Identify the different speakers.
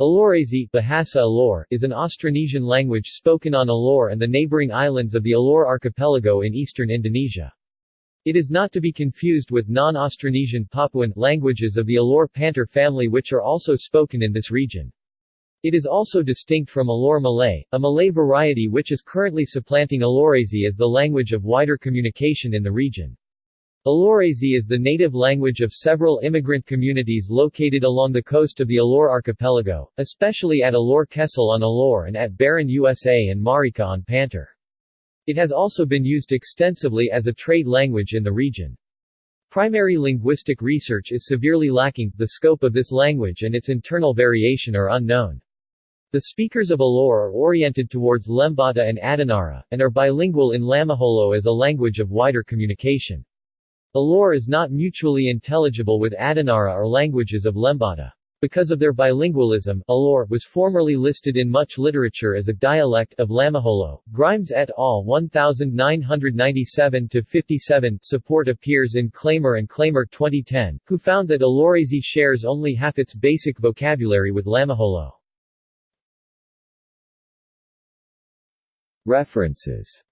Speaker 1: Alorese Bahasa Alor, is an Austronesian language spoken on Alor and the neighboring islands of the Alor archipelago in eastern Indonesia. It is not to be confused with non-Austronesian Papuan languages of the Alor Pantar family which are also spoken in this region. It is also distinct from Alor Malay, a Malay variety which is currently supplanting Alorese as the language of wider communication in the region. Alorese is the native language of several immigrant communities located along the coast of the Alor archipelago, especially at Alor Kecil on Alor and at Baranusa and Marica on Pantar. It has also been used extensively as a trade language in the region. Primary linguistic research is severely lacking, the scope of this language and its internal variation are unknown. The speakers of Alor are oriented towards Lembata and Adonara, and are bilingual in Lamaholo as a language of wider communication. Alor is not mutually intelligible with Adonara or languages of Lembata. Because of their bilingualism, Alor was formerly listed in much literature as a dialect of Lamaholo. Grimes et al. 1997-57 support appears in Klamer and Klamer 2010, who found that Alorese shares only half its basic vocabulary with Lamaholo.
Speaker 2: References